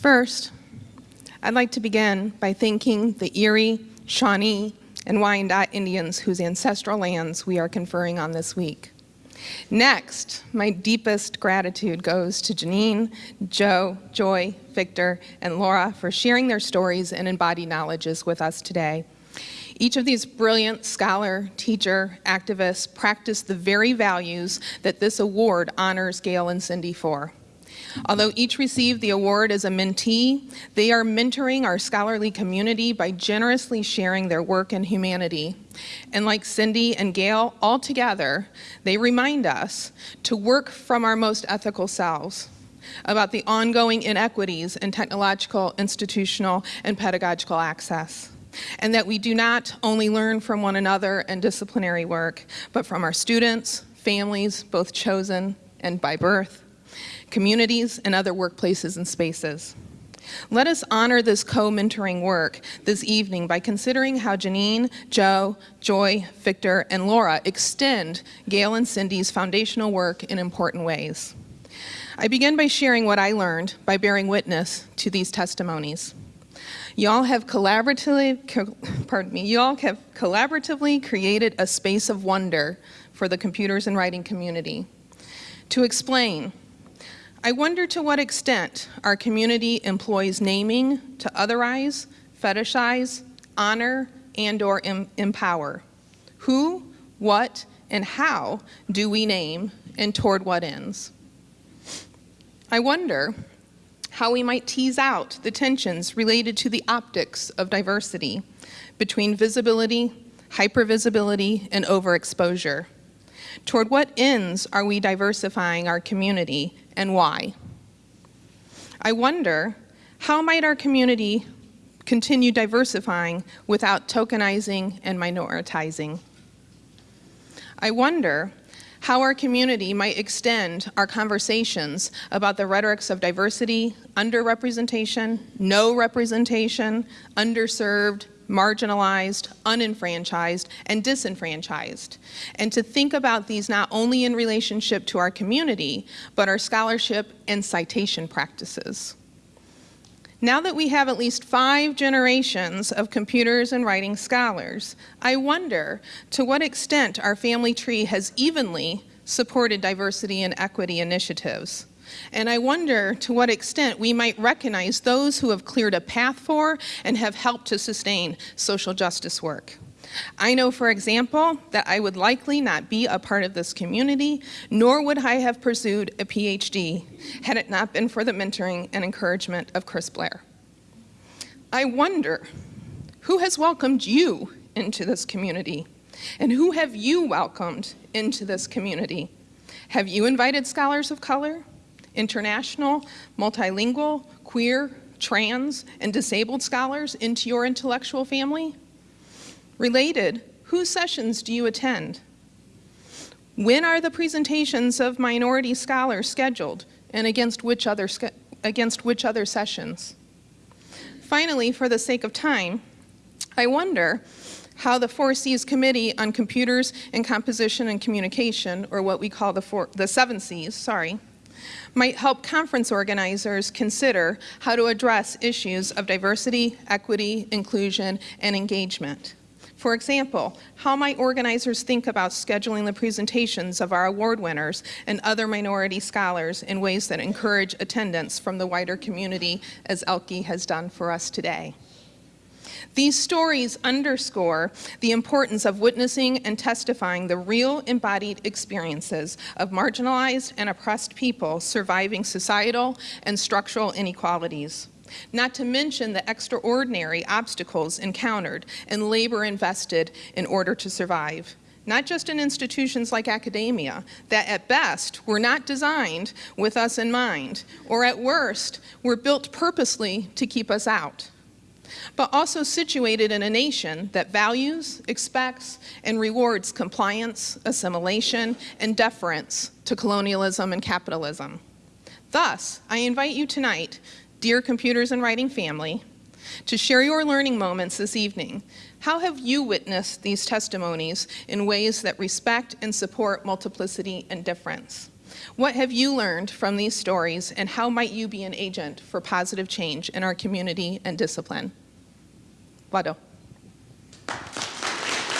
First, I'd like to begin by thanking the Erie, Shawnee, and Wyandot Indians whose ancestral lands we are conferring on this week. Next, my deepest gratitude goes to Janine, Joe, Joy, Victor, and Laura for sharing their stories and embodied knowledges with us today. Each of these brilliant scholar, teacher, activists practice the very values that this award honors Gail and Cindy for. Although each received the award as a mentee, they are mentoring our scholarly community by generously sharing their work in humanity. And like Cindy and Gail, all together, they remind us to work from our most ethical selves about the ongoing inequities in technological, institutional, and pedagogical access and that we do not only learn from one another and disciplinary work, but from our students, families, both chosen and by birth, communities, and other workplaces and spaces. Let us honor this co-mentoring work this evening by considering how Janine, Joe, Joy, Victor, and Laura extend Gail and Cindy's foundational work in important ways. I begin by sharing what I learned by bearing witness to these testimonies. Y'all have collaboratively, co pardon me, y'all have collaboratively created a space of wonder for the computers and writing community. To explain, I wonder to what extent our community employs naming to otherize, fetishize, honor, and or em empower. Who, what, and how do we name and toward what ends? I wonder how we might tease out the tensions related to the optics of diversity between visibility, hypervisibility, and overexposure. Toward what ends are we diversifying our community and why? I wonder, how might our community continue diversifying without tokenizing and minoritizing? I wonder how our community might extend our conversations about the rhetorics of diversity, underrepresentation, no representation, underserved, marginalized, unenfranchised, and disenfranchised, and to think about these not only in relationship to our community, but our scholarship and citation practices. Now that we have at least five generations of computers and writing scholars, I wonder to what extent our family tree has evenly supported diversity and equity initiatives. And I wonder to what extent we might recognize those who have cleared a path for and have helped to sustain social justice work. I know, for example, that I would likely not be a part of this community, nor would I have pursued a PhD had it not been for the mentoring and encouragement of Chris Blair. I wonder, who has welcomed you into this community? And who have you welcomed into this community? Have you invited scholars of color? International, multilingual, queer, trans, and disabled scholars into your intellectual family? Related, whose sessions do you attend? When are the presentations of minority scholars scheduled and against which other, against which other sessions? Finally, for the sake of time, I wonder how the Four Cs Committee on Computers and Composition and Communication, or what we call the, four, the seven Cs, sorry, might help conference organizers consider how to address issues of diversity, equity, inclusion, and engagement. For example, how might organizers think about scheduling the presentations of our award winners and other minority scholars in ways that encourage attendance from the wider community as Elke has done for us today? These stories underscore the importance of witnessing and testifying the real embodied experiences of marginalized and oppressed people surviving societal and structural inequalities. Not to mention the extraordinary obstacles encountered and labor invested in order to survive not just in institutions like academia, that at best were not designed with us in mind, or at worst were built purposely to keep us out but also situated in a nation that values, expects, and rewards compliance, assimilation, and deference to colonialism and capitalism. Thus, I invite you tonight, dear computers and writing family, to share your learning moments this evening. How have you witnessed these testimonies in ways that respect and support multiplicity and difference? What have you learned from these stories, and how might you be an agent for positive change in our community and discipline? Vado.